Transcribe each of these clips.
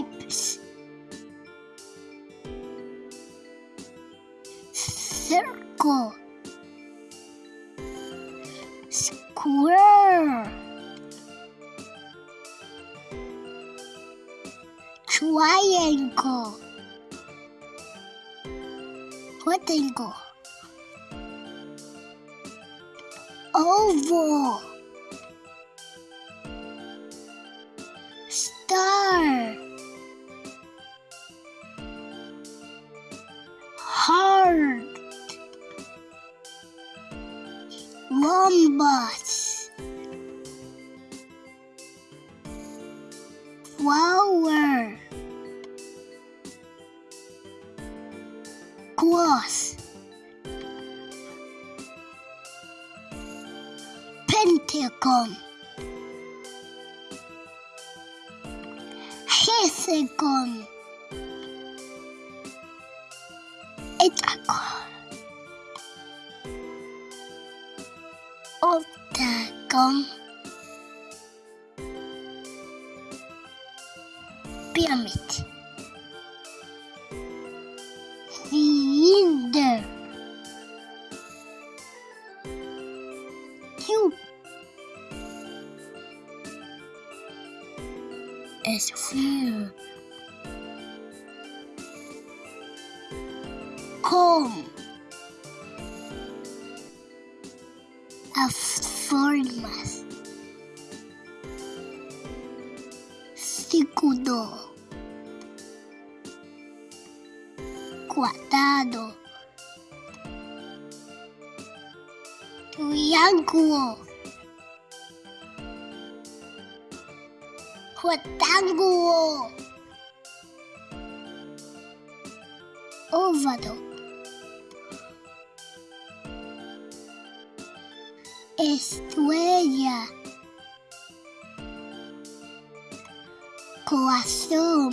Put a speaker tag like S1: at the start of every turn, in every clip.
S1: Shapes. Circle. Square. Triangle. Rectangle. Oval. Rhombus. Flower. Cross. Pentagon. Hexagon. Hexagon. Octagon. Pyramid. Cylinder. Cube. Sphere. Cone. as formas. Círculo. Quadrado. Triângulo. Retângulo. Óvalo. Estrella. Corazón.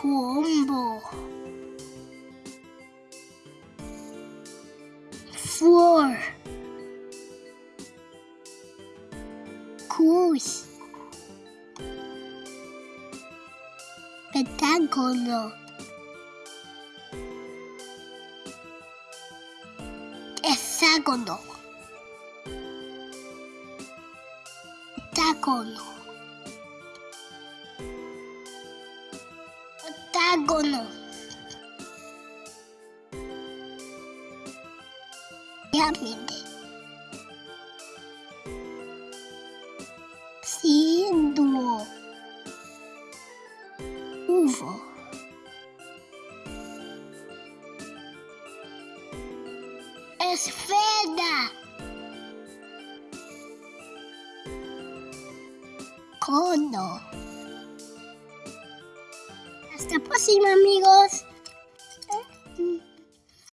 S1: Rombo. Flor. Cruz. Pentágono. Hexágono. Octágono. Octágono. Pirámide. Círculo. Uvo. Esfera. Cono. Hasta próxima, amigos.